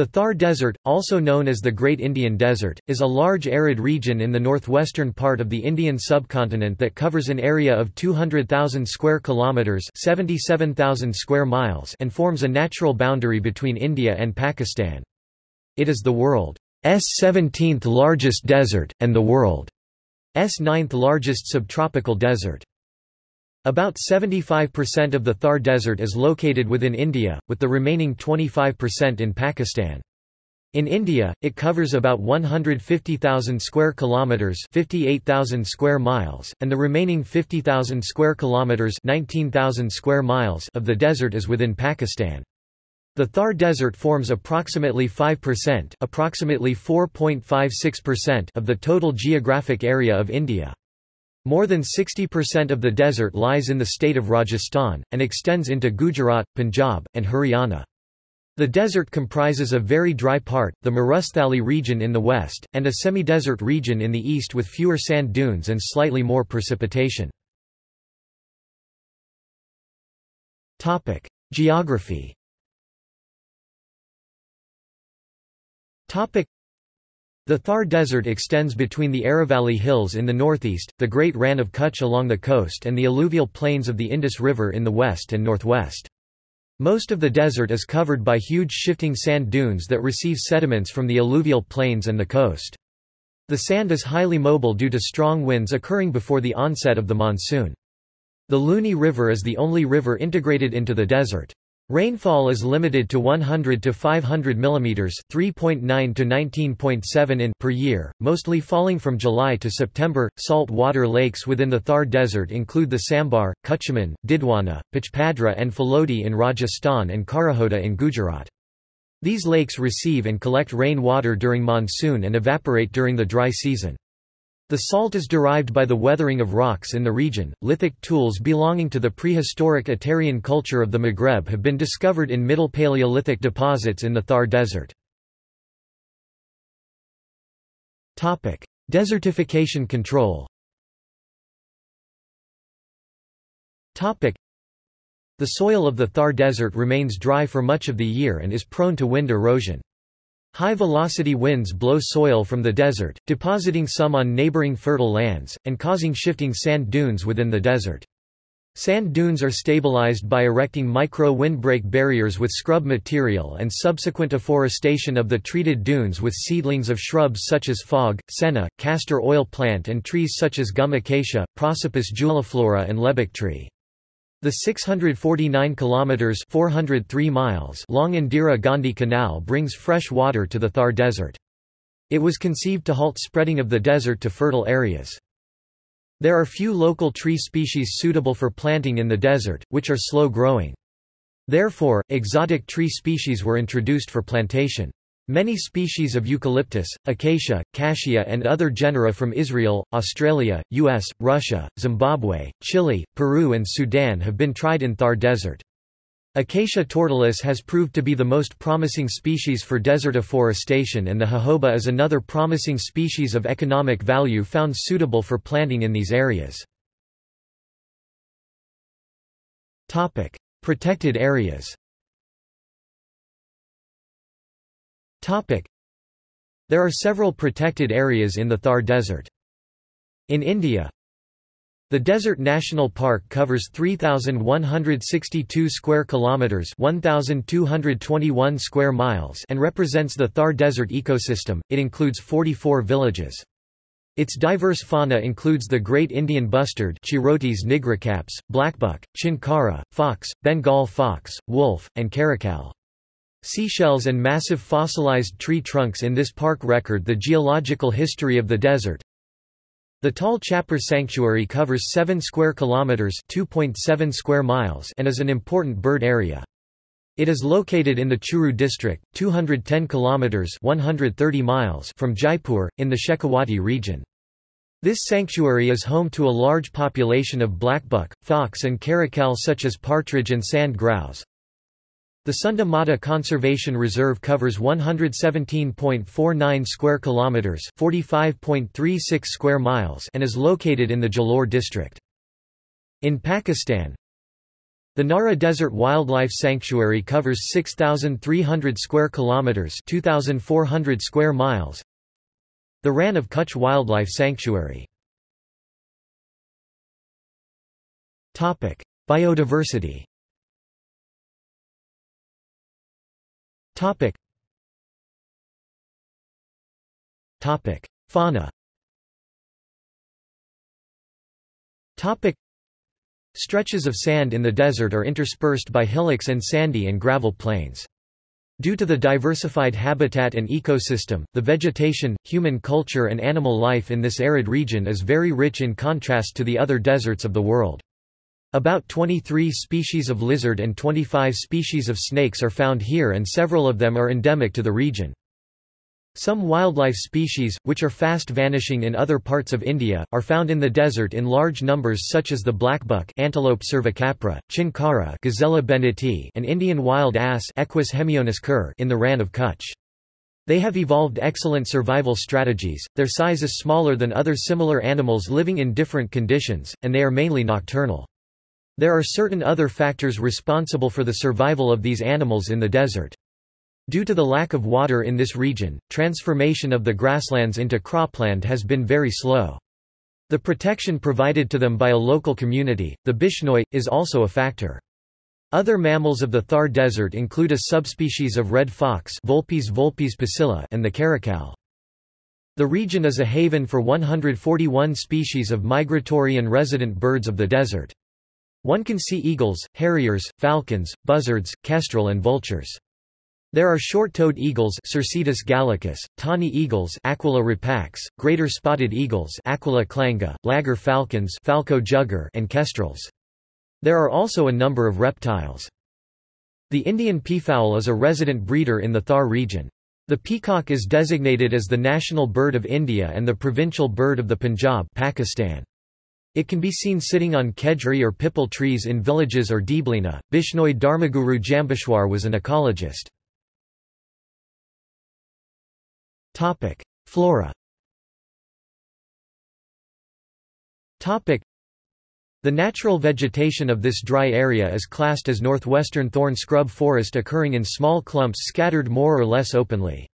The Thar Desert, also known as the Great Indian Desert, is a large arid region in the northwestern part of the Indian subcontinent that covers an area of 200,000 square kilometers, 77,000 square miles, and forms a natural boundary between India and Pakistan. It is the world's 17th largest desert and the world's ninth largest subtropical desert. About 75% of the Thar Desert is located within India, with the remaining 25% in Pakistan. In India, it covers about 150,000 square kilometers, 58,000 square miles, and the remaining 50,000 square kilometers, 19,000 square miles of the desert is within Pakistan. The Thar Desert forms approximately 5%, approximately 4.56% of the total geographic area of India. More than 60% of the desert lies in the state of Rajasthan, and extends into Gujarat, Punjab, and Haryana. The desert comprises a very dry part, the Marusthali region in the west, and a semi-desert region in the east with fewer sand dunes and slightly more precipitation. Geography. The Thar Desert extends between the Aravalli Hills in the northeast, the Great Rann of Kutch along the coast and the alluvial plains of the Indus River in the west and northwest. Most of the desert is covered by huge shifting sand dunes that receive sediments from the alluvial plains and the coast. The sand is highly mobile due to strong winds occurring before the onset of the monsoon. The Luni River is the only river integrated into the desert. Rainfall is limited to 100 to 500 mm 3.9 to 19.7 in per year, mostly falling from July to September. Salt water lakes within the Thar Desert include the Sambar, Kuchaman, Didwana, Pachpadra and Falodi in Rajasthan and Karahoda in Gujarat. These lakes receive and collect rain water during monsoon and evaporate during the dry season. The salt is derived by the weathering of rocks in the region. Lithic tools belonging to the prehistoric Aterian culture of the Maghreb have been discovered in Middle Paleolithic deposits in the Thar Desert. Topic: Desertification control. Topic: The soil of the Thar Desert remains dry for much of the year and is prone to wind erosion. High-velocity winds blow soil from the desert, depositing some on neighboring fertile lands, and causing shifting sand dunes within the desert. Sand dunes are stabilized by erecting micro-windbreak barriers with scrub material and subsequent afforestation of the treated dunes with seedlings of shrubs such as fog, senna, castor oil plant and trees such as gum acacia, Prosopis juliflora and lebbek tree. The 649 kilometers 403 miles long Indira Gandhi Canal brings fresh water to the Thar Desert. It was conceived to halt spreading of the desert to fertile areas. There are few local tree species suitable for planting in the desert, which are slow-growing. Therefore, exotic tree species were introduced for plantation. Many species of eucalyptus, acacia, cassia and other genera from Israel, Australia, US, Russia, Zimbabwe, Chile, Peru and Sudan have been tried in Thar Desert. Acacia tortilis has proved to be the most promising species for desert afforestation and the jojoba is another promising species of economic value found suitable for planting in these areas. Protected areas Topic. There are several protected areas in the Thar Desert. In India, the Desert National Park covers 3162 square kilometers, 1221 square miles, and represents the Thar Desert ecosystem. It includes 44 villages. Its diverse fauna includes the great Indian bustard Chirotes nigriceps, blackbuck, chinkara, fox, Bengal fox, wolf, and caracal. Seashells and massive fossilized tree trunks in this park record the geological history of the desert. The Tal Chapar Sanctuary covers 7 square kilometers, 2.7 square miles, and is an important bird area. It is located in the Churu district, 210 kilometers, 130 miles from Jaipur in the Shekhawati region. This sanctuary is home to a large population of blackbuck, fox and caracal such as partridge and sand grouse. The Sunda Mata Conservation Reserve covers 117.49 square kilometers, 45.36 square miles, and is located in the Jalore district. In Pakistan, The Nara Desert Wildlife Sanctuary covers 6,300 square kilometers (2,400 square miles). The Rann of Kutch Wildlife Sanctuary. Topic: Biodiversity. Topic. Topic: Fauna. Topic. Stretches of sand in the desert are interspersed by hillocks and sandy and gravel plains. Due to the diversified habitat and ecosystem, the vegetation, human culture and animal life in this arid region is very rich in contrast to the other deserts of the world. About 23 species of lizard and 25 species of snakes are found here and several of them are endemic to the region. Some wildlife species, which are fast vanishing in other parts of India, are found in the desert in large numbers such as the blackbuck Antilope cervicapra, chinkara Gazella benneti and Indian wild ass Equus hemionus khur in the Rann of Kutch. They have evolved excellent survival strategies, their size is smaller than other similar animals living in different conditions, and they are mainly nocturnal. There are certain other factors responsible for the survival of these animals in the desert. Due to the lack of water in this region, transformation of the grasslands into cropland has been very slow. The protection provided to them by a local community, the Bishnoi, is also a factor. Other mammals of the Thar Desert include a subspecies of red fox Vulpes vulpes pusilla and the caracal. The region is a haven for 141 species of migratory and resident birds of the desert. One can see eagles, harriers, falcons, buzzards, kestrel and vultures. There are short-toed eagles Circaetus gallicus, tawny eagles Aquila rapax, greater spotted eagles Aquila clanga, laggar falcons Falco jugger and kestrels. There are also a number of reptiles. The Indian peafowl is a resident breeder in the Thar region. The peacock is designated as the national bird of India and the provincial bird of the Punjab Pakistan. It can be seen sitting on khejri or pipal trees in villages or Deblina. Bishnoi Dharmaguru Jambheshwar was an ecologist. Topic: Flora. Topic: The natural vegetation of this dry area is classed as northwestern thorn scrub forest occurring in small clumps scattered more or less openly.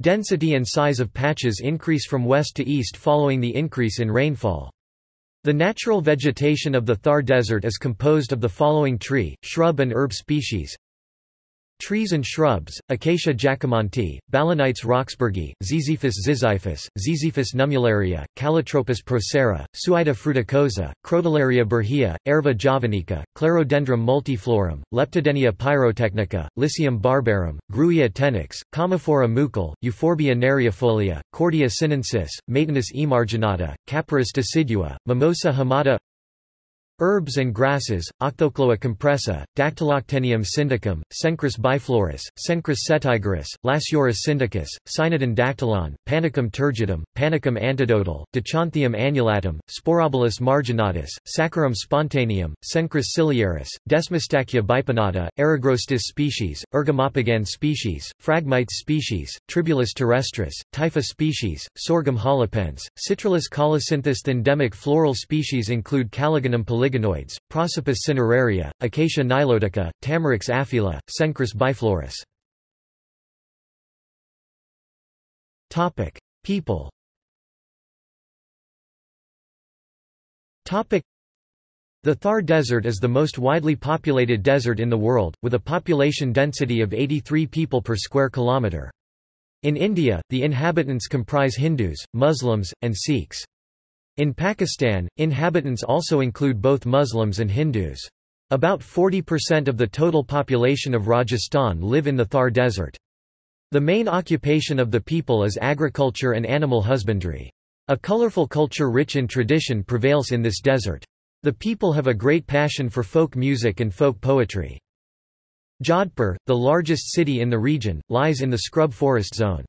Density and size of patches increase from west to east following the increase in rainfall. The natural vegetation of the Thar Desert is composed of the following tree, shrub and herb species Trees and shrubs, Acacia jacquemontii, Balanites roxburghii, Ziziphus ziziphus, Ziziphus nummularia, Calotropis procera, Suaeda fruticosa, Crotalaria burhia, Aerva javanica, Clerodendrum multiflorum, Leptadenia pyrotechnica, Lycium barbarum, Grewia tenax, Commiphora mukul, Euphorbia neriifolia, Cordia sinensis, Maytenus emarginata, Capparis decidua, Mimosa hamata Herbs and grasses, Octocloa compressa, Dactyloctenium sindicum, Cenchrus biflorus, Cenchrus setigerus, Lasiurus sindicus, Cynodon dactylon, Panicum turgidum, Panicum antidotale, Dichanthium annulatum, Sporobolus marginatus, Saccharum spontaneum, Cenchrus ciliaris, Desmostachya bipinnata, Eragrostis species, Ergomopogon species, Phragmites species, Tribulus terrestris, Typha species, Sorghum halepense, Citrullus colocynthus endemic floral species include Calligonum polygonum Polygonoids, Prosopis cineraria, Acacia nilotica, Tamarix aphylla, Cenchrus biflorus. People. The Thar Desert is the most widely populated desert in the world, with a population density of 83 people per square kilometre. In India, the inhabitants comprise Hindus, Muslims, and Sikhs. In Pakistan, inhabitants also include both Muslims and Hindus. About 40% of the total population of Rajasthan live in the Thar Desert. The main occupation of the people is agriculture and animal husbandry. A colorful culture rich in tradition prevails in this desert. The people have a great passion for folk music and folk poetry. Jodhpur, the largest city in the region, lies in the scrub forest zone.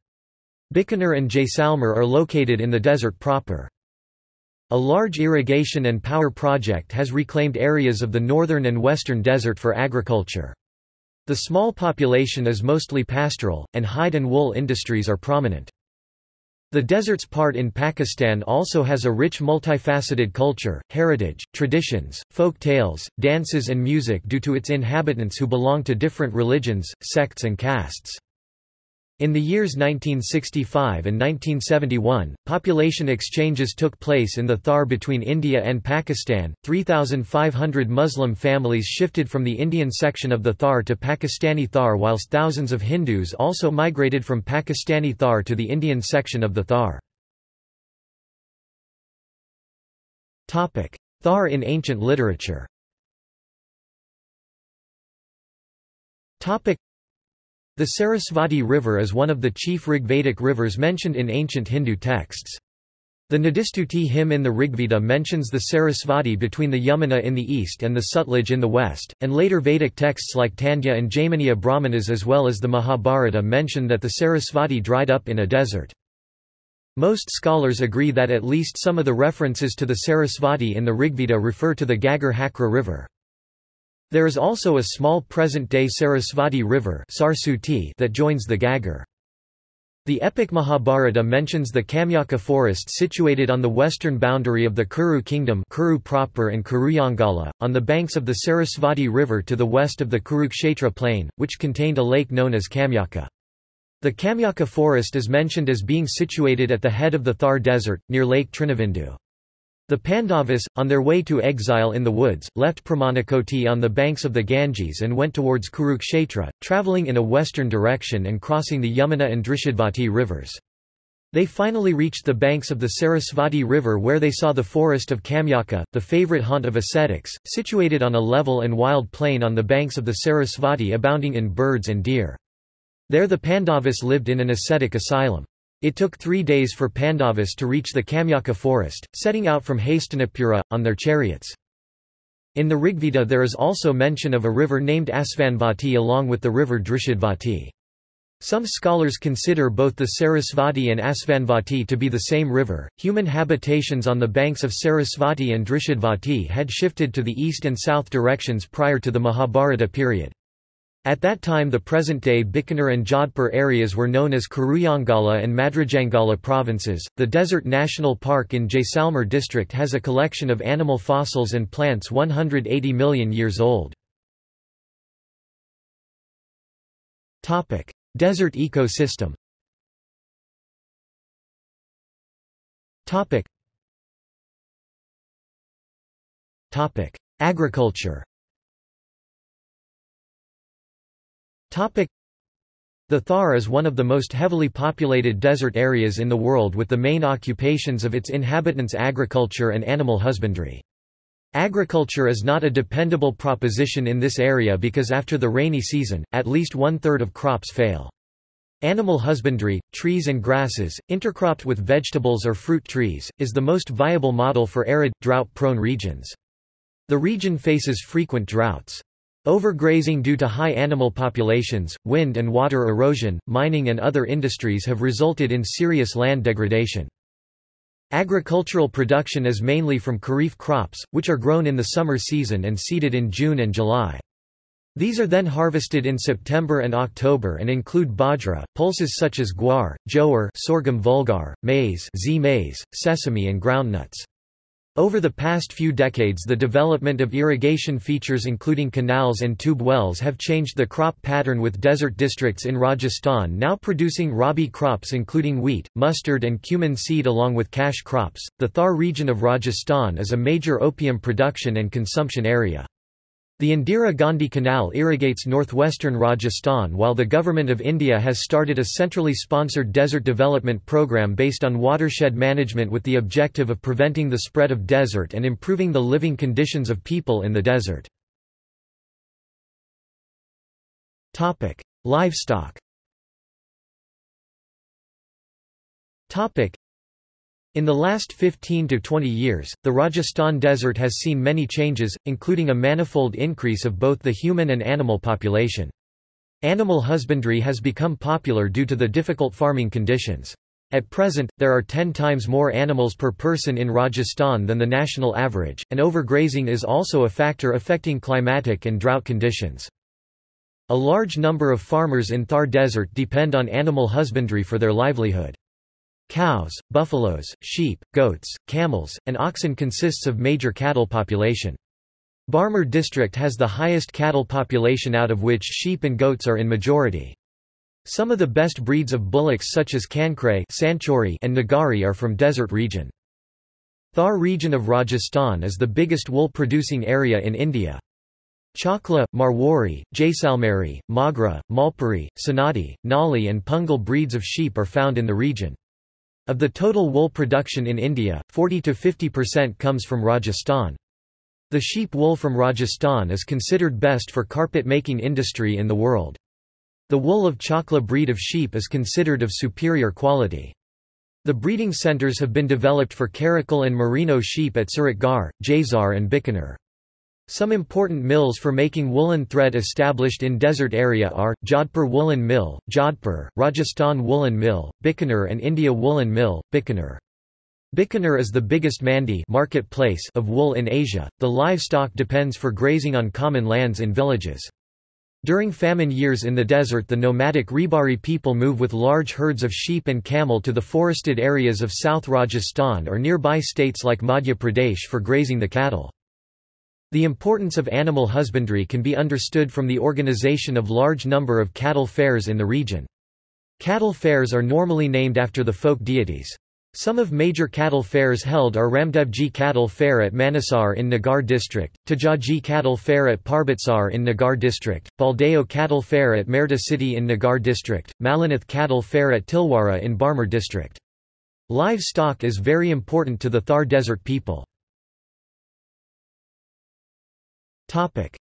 Bikaner and Jaisalmer are located in the desert proper. A large irrigation and power project has reclaimed areas of the northern and western desert for agriculture. The small population is mostly pastoral, and hide and wool industries are prominent. The desert's part in Pakistan also has a rich multifaceted culture, heritage, traditions, folk tales, dances and music due to its inhabitants who belong to different religions, sects and castes. In the years 1965 and 1971, population exchanges took place in the Thar between India and Pakistan. 3,500 Muslim families shifted from the Indian section of the Thar to Pakistani Thar whilst thousands of Hindus also migrated from Pakistani Thar to the Indian section of the Thar. Thar in ancient literature the Sarasvati River is one of the chief Rigvedic rivers mentioned in ancient Hindu texts. The Nadistuti hymn in the Rigveda mentions the Sarasvati between the Yamuna in the east and the Sutlej in the west, and later Vedic texts like Tandya and Jaiminiya Brahmanas as well as the Mahabharata mention that the Sarasvati dried up in a desert. Most scholars agree that at least some of the references to the Sarasvati in the Rigveda refer to the Ghaggar Hakra River. There is also a small present-day Sarasvati River that joins the Ghaggar. The epic Mahabharata mentions the Kamyaka forest situated on the western boundary of the Kuru kingdom Kuru proper and Kurujangala, on the banks of the Sarasvati River to the west of the Kurukshetra plain, which contained a lake known as Kamyaka. The Kamyaka forest is mentioned as being situated at the head of the Thar desert, near Lake Trinavindu. The Pandavas, on their way to exile in the woods, left Pramanakoti on the banks of the Ganges and went towards Kurukshetra, travelling in a western direction and crossing the Yamuna and Drishadvati rivers. They finally reached the banks of the Sarasvati River where they saw the forest of Kamyaka, the favorite haunt of ascetics, situated on a level and wild plain on the banks of the Sarasvati abounding in birds and deer. There the Pandavas lived in an ascetic asylum. It took three days for Pandavas to reach the Kamyaka forest, setting out from Hastinapura, on their chariots. In the Rigveda there is also mention of a river named Asvanvati along with the river Drishadvati. Some scholars consider both the Sarasvati and Asvanvati to be the same river. Human habitations on the banks of Sarasvati and Drishadvati had shifted to the east and south directions prior to the Mahabharata period. At that time the present-day Bikaner and Jodhpur areas were known as Kurujangala and Madrajangala provinces. The Desert National Park in Jaisalmer district has a collection of animal fossils and plants 180 million years old. Topic: Desert ecosystem. Topic: Agriculture. The Thar is one of the most heavily populated desert areas in the world with the main occupations of its inhabitants agriculture and animal husbandry. Agriculture is not a dependable proposition in this area because after the rainy season, at least one-third of crops fail. Animal husbandry, trees and grasses, intercropped with vegetables or fruit trees, is the most viable model for arid, drought-prone regions. The region faces frequent droughts. Overgrazing due to high animal populations, wind and water erosion, mining and other industries have resulted in serious land degradation. Agricultural production is mainly from kharif crops, which are grown in the summer season and seeded in June and July. These are then harvested in September and October and include bajra, pulses such as guar, jowar sorghum vulgar, maize, maize, sesame and groundnuts. Over the past few decades the development of irrigation features including canals and tube wells have changed the crop pattern with desert districts in Rajasthan now producing rabi crops including wheat, mustard and cumin seed along with cash crops. The Thar region of Rajasthan is a major opium production and consumption area. The Indira Gandhi Canal irrigates northwestern Rajasthan while the Government of India has started a centrally sponsored desert development program based on watershed management with the objective of preventing the spread of desert and improving the living conditions of people in the desert. Livestock in the last 15 to 20 years, the Rajasthan desert has seen many changes, including a manifold increase of both the human and animal population. Animal husbandry has become popular due to the difficult farming conditions. At present, there are 10 times more animals per person in Rajasthan than the national average, and overgrazing is also a factor affecting climatic and drought conditions. A large number of farmers in Thar Desert depend on animal husbandry for their livelihood. Cows, buffaloes, sheep, goats, camels, and oxen consists of major cattle population. Barmer district has the highest cattle population out of which sheep and goats are in majority. Some of the best breeds of bullocks such as Kankrai and Nagori are from desert region. Thar region of Rajasthan is the biggest wool-producing area in India. Chakla, Marwari, Jaisalmeri, Magra, Malpuri, Sonadi, Nali and Pungal breeds of sheep are found in the region. Of the total wool production in India, 40–50% comes from Rajasthan. The sheep wool from Rajasthan is considered best for carpet-making industry in the world. The wool of Chakla breed of sheep is considered of superior quality. The breeding centers have been developed for Karakul and Merino sheep at Suratgarh, Jaisar and Bikaner. Some important mills for making woolen thread established in desert area are, Jodhpur Woolen Mill, Jodhpur, Rajasthan Woolen Mill, Bikaner and India Woolen Mill, Bikaner. Bikaner is the biggest mandi marketplace of wool in Asia. The livestock depends for grazing on common lands in villages. During famine years in the desert the nomadic Rebari people move with large herds of sheep and camel to the forested areas of South Rajasthan or nearby states like Madhya Pradesh for grazing the cattle. The importance of animal husbandry can be understood from the organization of large number of cattle fairs in the region. Cattle fairs are normally named after the folk deities. Some of major cattle fairs held are Ramdevji Cattle Fair at Manesar in Nagaur district, Tajaji Cattle Fair at Parbatsar in Nagaur district, Baldeo Cattle Fair at Merta City in Nagaur district, Malinath Cattle Fair at Tilwara in Barmer district. Livestock is very important to the Thar Desert people.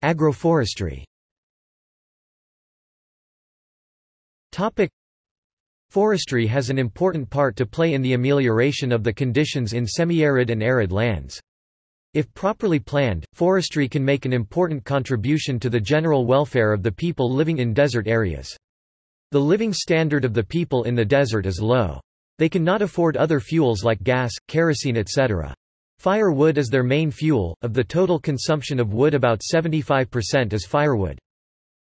Agroforestry Topic: Forestry has an important part to play in the amelioration of the conditions in semi-arid and arid lands. If properly planned, forestry can make an important contribution to the general welfare of the people living in desert areas. The living standard of the people in the desert is low. They cannot afford other fuels like gas, kerosene etc. Firewood is their main fuel, of the total consumption of wood about 75% is firewood.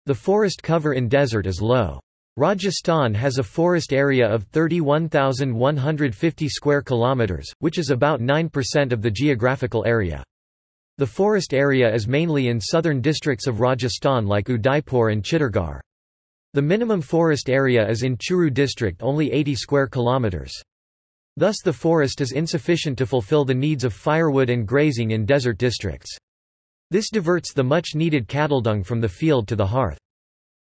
The forest cover in desert is low. Rajasthan has a forest area of 31,150 square kilometers, which is about 9% of the geographical area. The forest area is mainly in southern districts of Rajasthan like Udaipur and Chittorgarh. The minimum forest area is in Churu district only 80 square kilometers. Thus the forest is insufficient to fulfill the needs of firewood and grazing in desert districts. This diverts the much needed cattle dung from the field to the hearth.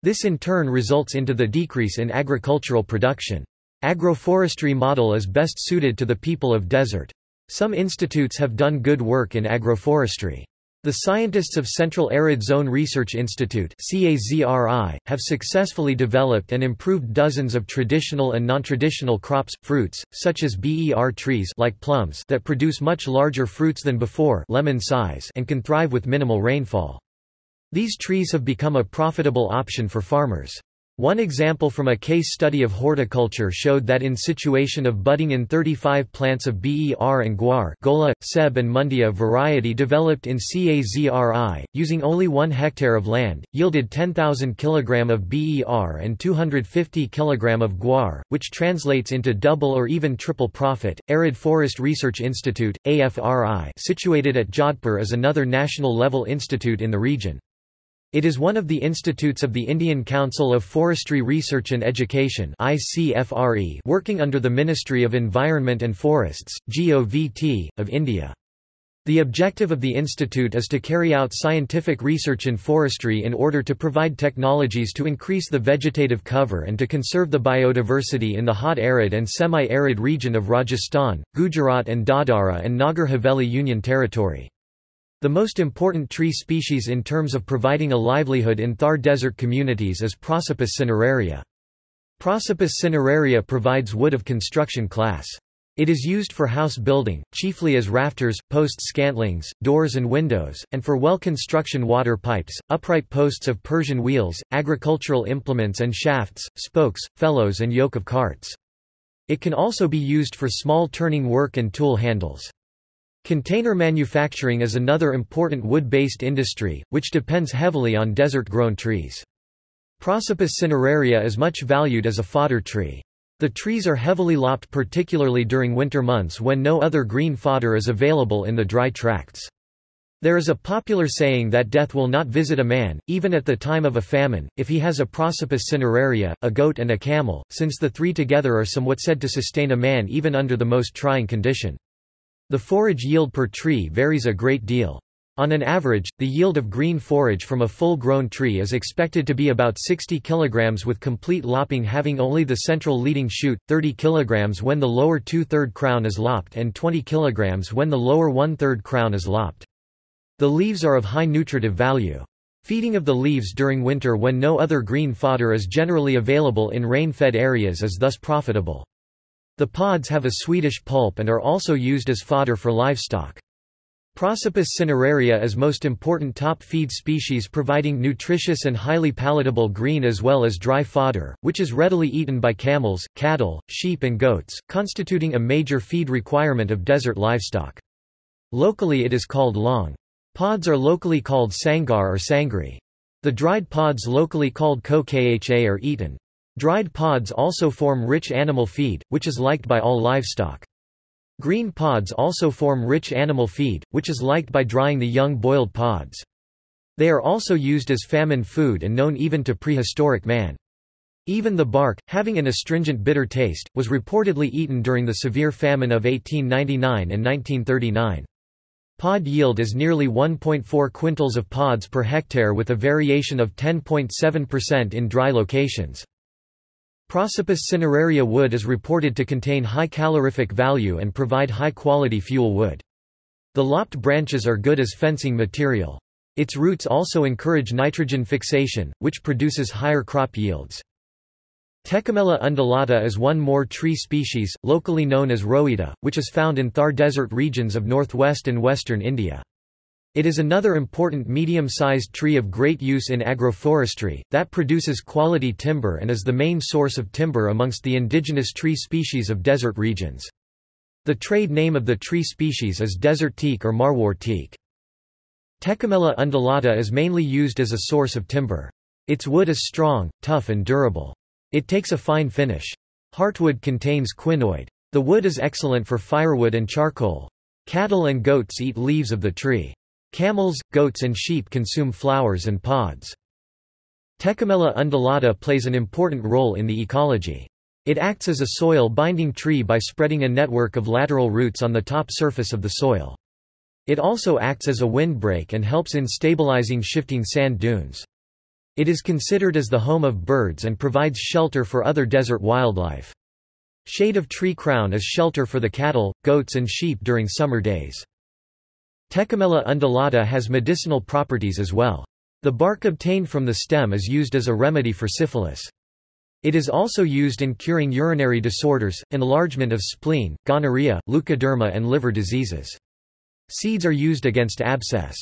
This in turn results into the decrease in agricultural production. Agroforestry model is best suited to the people of desert. Some institutes have done good work in agroforestry. The scientists of Central Arid Zone Research Institute have successfully developed and improved dozens of traditional and non-traditional crops, fruits, such as BER trees like plums that produce much larger fruits than before lemon size and can thrive with minimal rainfall. These trees have become a profitable option for farmers. One example from a case study of horticulture showed that in situation of budding in 35 plants of BER and guar Gola, Seb and Mundia variety developed in CAZRI, using only 1 hectare of land, yielded 10,000 kg of BER and 250 kg of guar, which translates into double or even triple profit. Arid Forest Research Institute, AFRI situated at Jodhpur is another national-level institute in the region. It is one of the institutes of the Indian Council of Forestry Research and Education working under the Ministry of Environment and Forests, GOVT, of India. The objective of the institute is to carry out scientific research in forestry in order to provide technologies to increase the vegetative cover and to conserve the biodiversity in the hot arid and semi-arid region of Rajasthan, Gujarat and Dadra and Nagar Haveli Union Territory. The most important tree species in terms of providing a livelihood in Thar desert communities is Prosopis cineraria. Prosopis cineraria provides wood of construction class. It is used for house building, chiefly as rafters, post scantlings, doors and windows, and for well construction water pipes, upright posts of Persian wheels, agricultural implements and shafts, spokes, felloes and yoke of carts. It can also be used for small turning work and tool handles. Container manufacturing is another important wood-based industry, which depends heavily on desert-grown trees. Prosopis cineraria is much valued as a fodder tree. The trees are heavily lopped particularly during winter months when no other green fodder is available in the dry tracts. There is a popular saying that death will not visit a man, even at the time of a famine, if he has a Prosopis cineraria, a goat and a camel, since the three together are somewhat said to sustain a man even under the most trying condition. The forage yield per tree varies a great deal. On an average, the yield of green forage from a full-grown tree is expected to be about 60 kg with complete lopping having only the central leading shoot, 30 kg when the lower two-third crown is lopped and 20 kg when the lower one-third crown is lopped. The leaves are of high nutritive value. Feeding of the leaves during winter when no other green fodder is generally available in rain-fed areas is thus profitable. The pods have a sweetish pulp and are also used as fodder for livestock. Prosopis cineraria is most important top feed species providing nutritious and highly palatable green as well as dry fodder, which is readily eaten by camels, cattle, sheep and goats, constituting a major feed requirement of desert livestock. Locally it is called long. Pods are locally called sangar or sangri. The dried pods locally called kokha are eaten. Dried pods also form rich animal feed, which is liked by all livestock. Green pods also form rich animal feed, which is liked by drying the young boiled pods. They are also used as famine food and known even to prehistoric man. Even the bark, having an astringent bitter taste, was reportedly eaten during the severe famine of 1899 and 1939. Pod yield is nearly 1.4 quintals of pods per hectare with a variation of 10.7% in dry locations. Prosopis cineraria wood is reported to contain high calorific value and provide high-quality fuel wood. The lopped branches are good as fencing material. Its roots also encourage nitrogen fixation, which produces higher crop yields. Tecomella undulata is one more tree species, locally known as roita, which is found in Thar desert regions of northwest and western India. It is another important medium-sized tree of great use in agroforestry, that produces quality timber and is the main source of timber amongst the indigenous tree species of desert regions. The trade name of the tree species is desert teak or marwar teak. Tecomella undulata is mainly used as a source of timber. Its wood is strong, tough and durable. It takes a fine finish. Heartwood contains quinoid. The wood is excellent for firewood and charcoal. Cattle and goats eat leaves of the tree. Camels, goats and sheep consume flowers and pods. Tecomella undulata plays an important role in the ecology. It acts as a soil-binding tree by spreading a network of lateral roots on the top surface of the soil. It also acts as a windbreak and helps in stabilizing shifting sand dunes. It is considered as the home of birds and provides shelter for other desert wildlife. Shade of tree crown is shelter for the cattle, goats and sheep during summer days. Tecomella undulata has medicinal properties as well. The bark obtained from the stem is used as a remedy for syphilis. It is also used in curing urinary disorders, enlargement of spleen, gonorrhea, leukoderma and liver diseases. Seeds are used against abscess.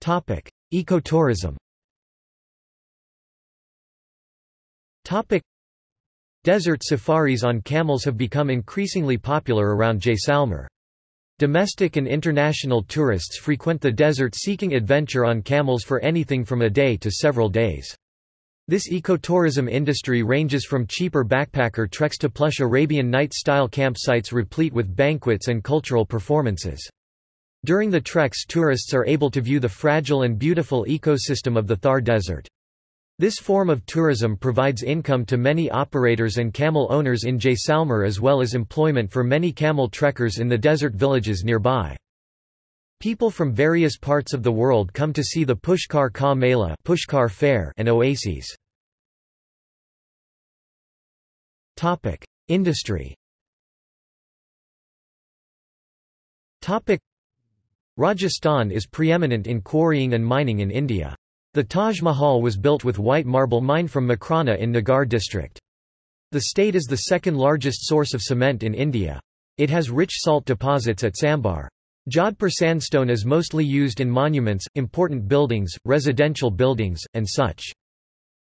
Topic: Ecotourism. Topic: Desert safaris on camels have become increasingly popular around Jaisalmer. Domestic and international tourists frequent the desert seeking adventure on camels for anything from a day to several days. This ecotourism industry ranges from cheaper backpacker treks to plush Arabian Night-style campsites replete with banquets and cultural performances. During the treks tourists are able to view the fragile and beautiful ecosystem of the Thar Desert. This form of tourism provides income to many operators and camel owners in Jaisalmer as well as employment for many camel trekkers in the desert villages nearby. People from various parts of the world come to see the Pushkar Ka Mela Pushkar Fair and oases. Industry Rajasthan is preeminent in quarrying and mining in India. The Taj Mahal was built with white marble mined from Makrana in Nagaur district. The state is the second largest source of cement in India. It has rich salt deposits at Sambar. Jodhpur sandstone is mostly used in monuments, important buildings, residential buildings, and such.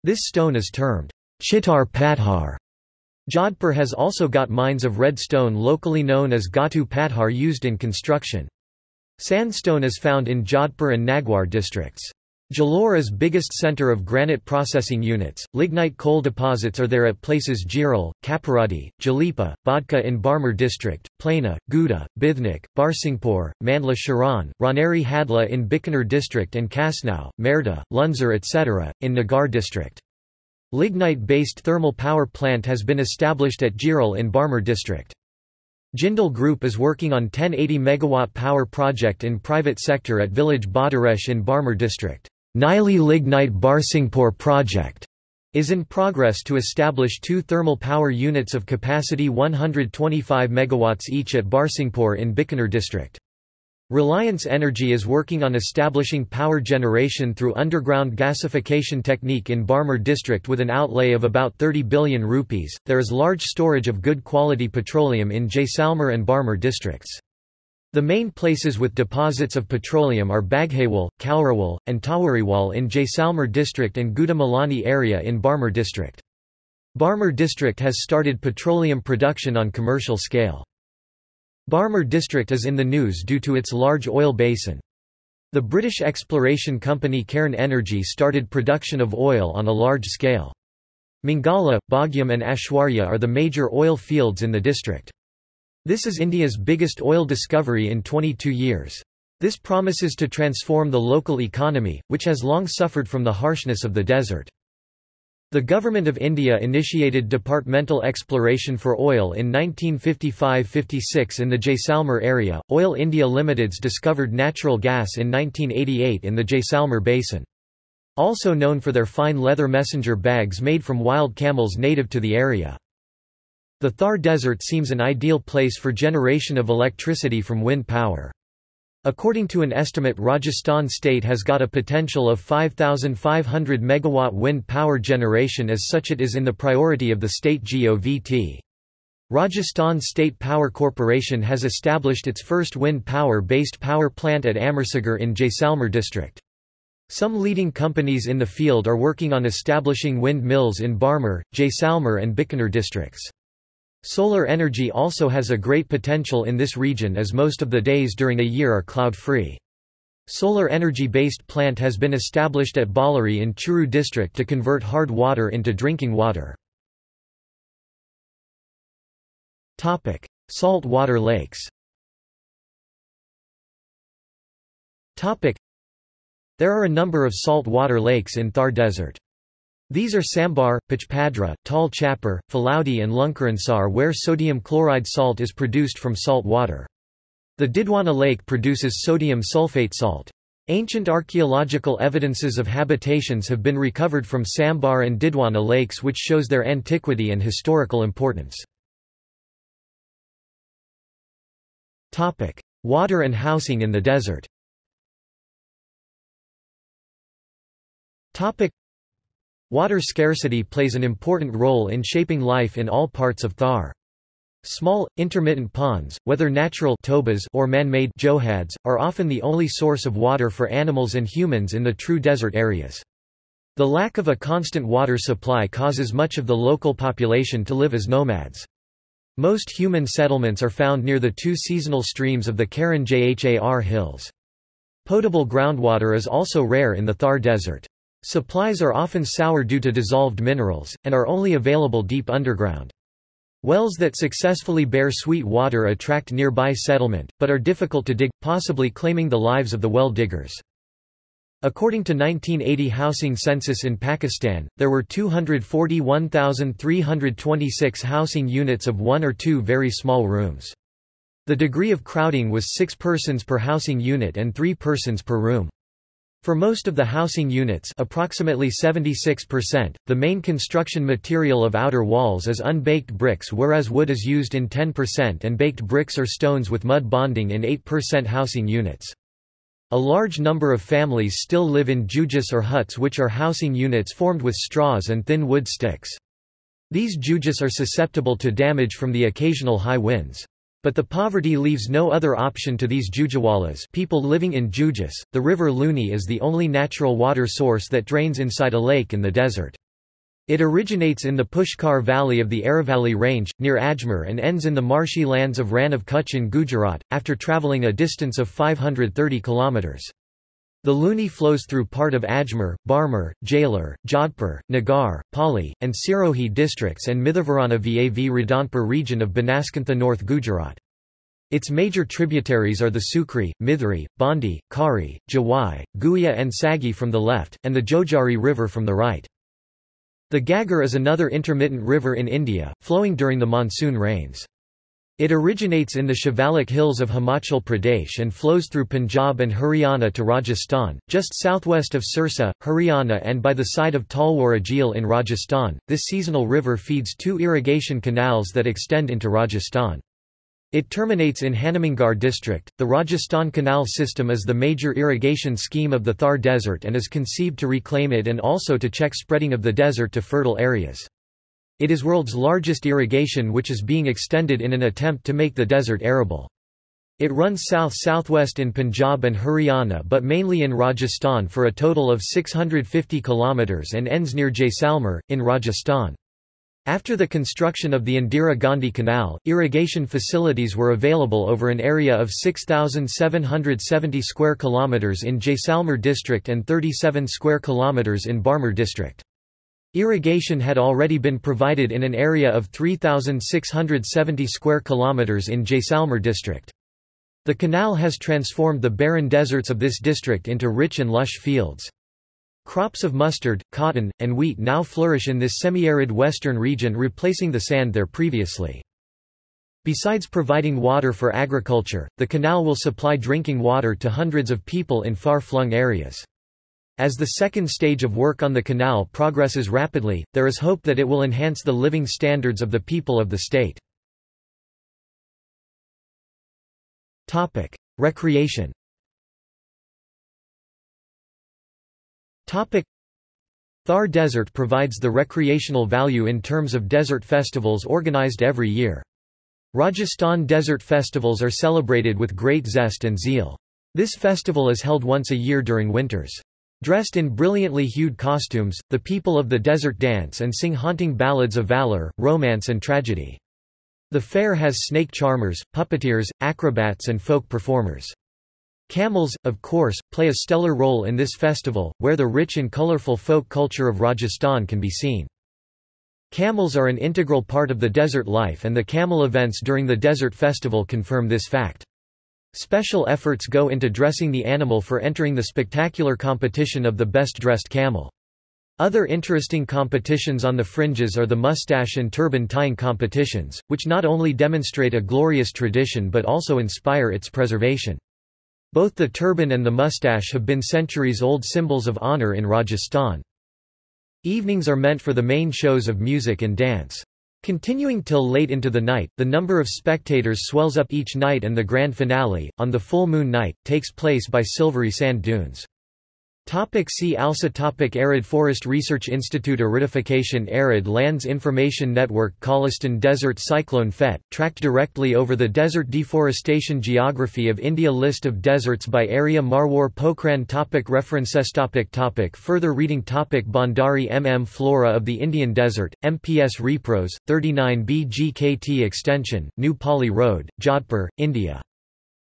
This stone is termed Chittar Pathar. Jodhpur has also got mines of red stone locally known as Gatu Pathar used in construction. Sandstone is found in Jodhpur and Nagaur districts. Jalore biggest center of granite processing units. Lignite coal deposits are there at places Jiral, Kaparadi, Jalipa, Bodka in Barmer district, Plana, Guda, Bithnik, Barsinghpur, Mandla Sharan, Raneri Hadla in Bikaner district and Kasnau, Merda, Lunzar etc., in Nagaur district. Lignite-based thermal power plant has been established at Jiral in Barmer district. Jindal Group is working on 1080 MW power project in private sector at village Badaresh in Barmer district. Neyveli Lignite Barsinghpur project is in progress to establish two thermal power units of capacity 125 MW each at Barsinghpur in Bikaner district. Reliance Energy is working on establishing power generation through underground gasification technique in Barmer district with an outlay of about 30 billion rupees. There is large storage of good quality petroleum in Jaisalmer and Barmer districts. The main places with deposits of petroleum are Baghewal, Kaurawal, and Tawariwal in Jaisalmer district and Gudamalani area in Barmer district. Barmer district has started petroleum production on commercial scale. Barmer district is in the news due to its large oil basin. The British exploration company Cairn Energy started production of oil on a large scale. Mangala, Bhagyam and Aishwarya are the major oil fields in the district. This is India's biggest oil discovery in 22 years. This promises to transform the local economy, which has long suffered from the harshness of the desert. The Government of India initiated departmental exploration for oil in 1955–56 in the Jaisalmer area. Oil India Limited's discovered natural gas in 1988 in the Jaisalmer basin. Also known for their fine leather messenger bags made from wild camels native to the area. The Thar Desert seems an ideal place for generation of electricity from wind power. According to an estimate Rajasthan state has got a potential of 5,500 megawatt wind power generation as such it is in the priority of the state GOVT. Rajasthan State Power Corporation has established its first wind power-based power plant at Amarsagar in Jaisalmer district. Some leading companies in the field are working on establishing wind mills in Barmer, Jaisalmer and Bikaner districts. Solar energy also has a great potential in this region as most of the days during a year are cloud-free. Solar energy-based plant has been established at Ballari in Churu district to convert hard water into drinking water. Salt water lakes There are a number of salt water lakes in Thar Desert. These are Sambar, Pachpadra, Tal Chapar, Phalodi and Lunkaransar where sodium chloride salt is produced from salt water. The Didwana Lake produces sodium sulfate salt. Ancient archaeological evidences of habitations have been recovered from Sambar and Didwana lakes which shows their antiquity and historical importance. Water and housing in the desert Water scarcity plays an important role in shaping life in all parts of Thar. Small, intermittent ponds, whether natural tobas or man-made johads, are often the only source of water for animals and humans in the true desert areas. The lack of a constant water supply causes much of the local population to live as nomads. Most human settlements are found near the two seasonal streams of the Karan Jhar hills. Potable groundwater is also rare in the Thar Desert. Supplies are often sour due to dissolved minerals, and are only available deep underground. Wells that successfully bear sweet water attract nearby settlement, but are difficult to dig, possibly claiming the lives of the well diggers. According to 1980 housing census in Pakistan, there were 241,326 housing units of one or two very small rooms. The degree of crowding was six persons per housing unit and three persons per room. For most of the housing units approximately 76%, the main construction material of outer walls is unbaked bricks whereas wood is used in 10% and baked bricks or stones with mud bonding in 8% housing units. A large number of families still live in jujus or huts which are housing units formed with straws and thin wood sticks. These jujus are susceptible to damage from the occasional high winds. But the poverty leaves no other option to these Jujawalas people living in Jujus. The river Luni is the only natural water source that drains inside a lake in the desert. It originates in the Pushkar Valley of the Aravalli Range, near Ajmer and ends in the marshy lands of Rann of Kutch in Gujarat, after travelling a distance of 530 kilometres. The Luni flows through part of Ajmer, Barmer, Jalor, Jodhpur, Nagaur, Pali, and Sirohi districts and Mithavarana Vav Radhanpur region of Banaskantha North Gujarat. Its major tributaries are the Sukri, Mithri, Bandi, Kari, Jawai, Guia and Sagi from the left, and the Jojari River from the right. The Ghaggar is another intermittent river in India, flowing during the monsoon rains. It originates in the Shivalik hills of Himachal Pradesh and flows through Punjab and Haryana to Rajasthan, just southwest of Sirsa, Haryana and by the side of Talwara Jheel in Rajasthan. This seasonal river feeds two irrigation canals that extend into Rajasthan. It terminates in Hanumangarh district. The Rajasthan Canal system is the major irrigation scheme of the Thar Desert and is conceived to reclaim it and also to check spreading of the desert to fertile areas. It is world's largest irrigation which is being extended in an attempt to make the desert arable. It runs south-southwest in Punjab and Haryana but mainly in Rajasthan for a total of 650 km and ends near Jaisalmer, in Rajasthan. After the construction of the Indira Gandhi Canal, irrigation facilities were available over an area of 6,770 square kilometers in Jaisalmer district and 37 square kilometers in Barmer district. Irrigation had already been provided in an area of 3,670 square kilometers in Jaisalmer district. The canal has transformed the barren deserts of this district into rich and lush fields. Crops of mustard, cotton, and wheat now flourish in this semi-arid western region replacing the sand there previously. Besides providing water for agriculture, the canal will supply drinking water to hundreds of people in far-flung areas. As the second stage of work on the canal progresses rapidly, there is hope that it will enhance the living standards of the people of the state. Topic: Recreation Topic: Thar Desert provides the recreational value in terms of desert festivals organized every year. Rajasthan Desert Festivals are celebrated with great zest and zeal. This festival is held once a year during winters. Dressed in brilliantly hued costumes, the people of the desert dance and sing haunting ballads of valor, romance and tragedy. The fair has snake charmers, puppeteers, acrobats and folk performers. Camels, of course, play a stellar role in this festival, where the rich and colorful folk culture of Rajasthan can be seen. Camels are an integral part of the desert life and the camel events during the desert festival confirm this fact. Special efforts go into dressing the animal for entering the spectacular competition of the best-dressed camel. Other interesting competitions on the fringes are the mustache and turban tying competitions, which not only demonstrate a glorious tradition but also inspire its preservation. Both the turban and the mustache have been centuries-old symbols of honor in Rajasthan. Evenings are meant for the main shows of music and dance. Continuing till late into the night, the number of spectators swells up each night and the grand finale, on the full moon night, takes place by silvery sand dunes. Topic see also topic Arid Forest Research Institute Aridification Arid Lands Information Network Cholistan Desert Cyclone Phet, tracked directly over the desert deforestation Geography of India List of deserts by area Marwar Pokhran topic References topic topic Further reading topic Bhandari MM Flora of the Indian Desert, MPS Repros, 39 BGKT Extension, New Pali Road, Jodhpur, India.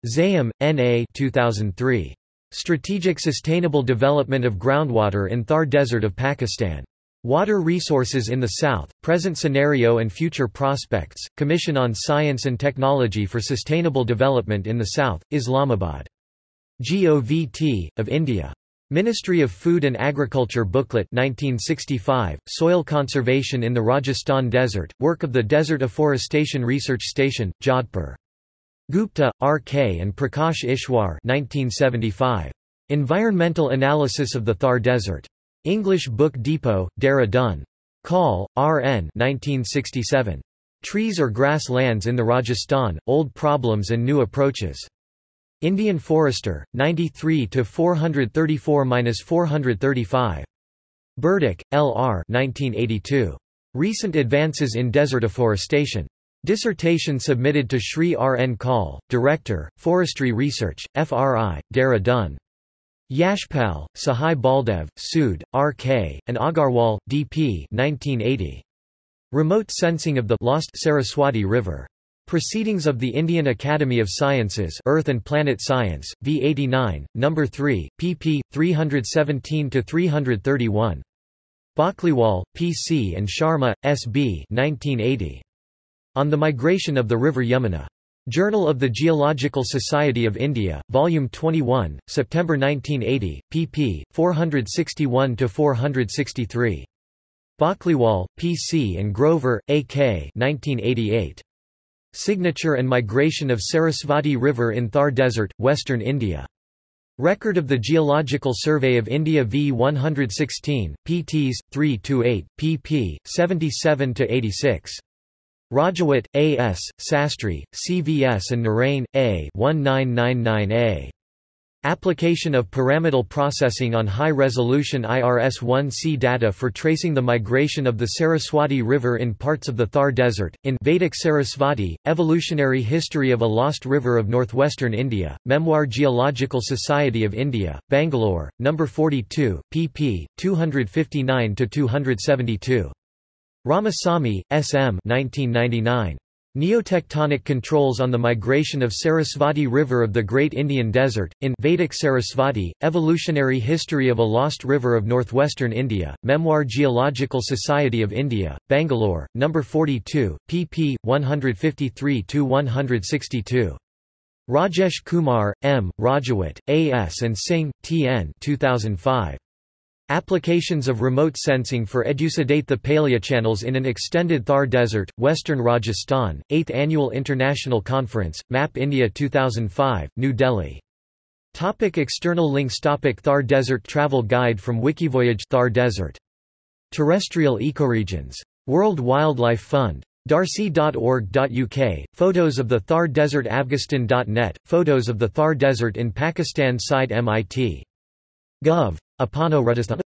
Zaigham, N.A. 2003. Strategic Sustainable Development of Groundwater in Thar Desert of Pakistan. Water Resources in the South, Present Scenario and Future Prospects, Commission on Science and Technology for Sustainable Development in the South, Islamabad. GOVT, of India. Ministry of Food and Agriculture Booklet 1965, Soil Conservation in the Rajasthan Desert, work of the Desert Afforestation Research Station, Jodhpur. Gupta, R.K. and Prakash Ishwar 1975. Environmental Analysis of the Thar Desert. English Book Depot, Dehradun. Kaul, R.N. 1967. Trees or Grass Lands in the Rajasthan, Old Problems and New Approaches. Indian Forester, 93-434-435. Burdak, L.R. 1982. Recent Advances in Desert Afforestation. Dissertation submitted to Shri R. N. Kaul, Director, Forestry Research, FRI, Dehradun. Yashpal, Sahai Baldev, Sood, R.K., and Agarwal, D.P. 1980. Remote Sensing of the Lost Saraswati River. Proceedings of the Indian Academy of Sciences Earth and Planet Science, v 89, No. 3, pp. 317–331. Bakliwal, P.C. and Sharma, S.B. 1980. On the Migration of the River Yamuna. Journal of the Geological Society of India, Volume 21, September 1980, pp. 461–463. Bakliwal, P.C. and Grover, A.K. 1988. Signature and Migration of Sarasvati River in Thar Desert, Western India. Record of the Geological Survey of India v 116, pts. 3-8, pp. 77-86. Rajawat, A. S., Sastry, C. V. S. and Narain, A. 1999a. Application of pyramidal processing on high-resolution IRS-1C data for tracing the migration of the Saraswati River in parts of the Thar Desert, in Vedic Sarasvati, Evolutionary History of a Lost River of Northwestern India, Memoir Geological Society of India, Bangalore, No. 42, pp. 259–272. Ramasamy, S. M. 1999. Neotectonic controls on the migration of Sarasvati River of the Great Indian Desert, in Vedic Sarasvati, Evolutionary History of a Lost River of Northwestern India, Memoir Geological Society of India, Bangalore, No. 42, pp. 153–162. Rajesh Kumar, M., Rajawat, A. S. and Singh, T. N. 2005. Applications of remote sensing for elucidate the paleochannels in an extended Thar Desert, Western Rajasthan, 8th Annual International Conference, Map India 2005, New Delhi. Topic external links Topic Thar Desert Travel Guide from Wikivoyage Thar Desert. Terrestrial ecoregions. World Wildlife Fund. Darcy.org.uk, photos of the Thar Desert Afghanistan.net, photos of the Thar Desert in Pakistan side MIT. Gov. Apano Rajasthan